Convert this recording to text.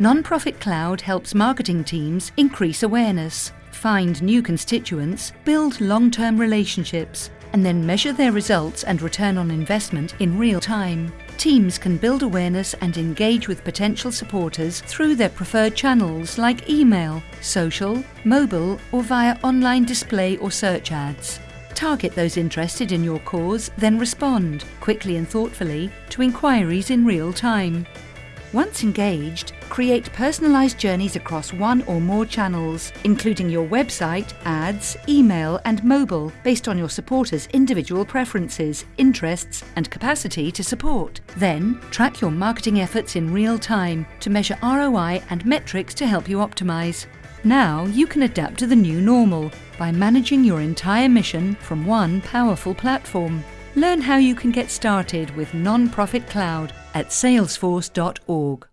Nonprofit Cloud helps marketing teams increase awareness, find new constituents, build long-term relationships, and then measure their results and return on investment in real time. Teams can build awareness and engage with potential supporters through their preferred channels like email, social, mobile, or via online display or search ads. Target those interested in your cause, then respond, quickly and thoughtfully, to inquiries in real time. Once engaged, create personalised journeys across one or more channels, including your website, ads, email and mobile, based on your supporters' individual preferences, interests and capacity to support. Then, track your marketing efforts in real time to measure ROI and metrics to help you optimise. Now you can adapt to the new normal by managing your entire mission from one powerful platform. Learn how you can get started with Nonprofit Cloud at salesforce.org.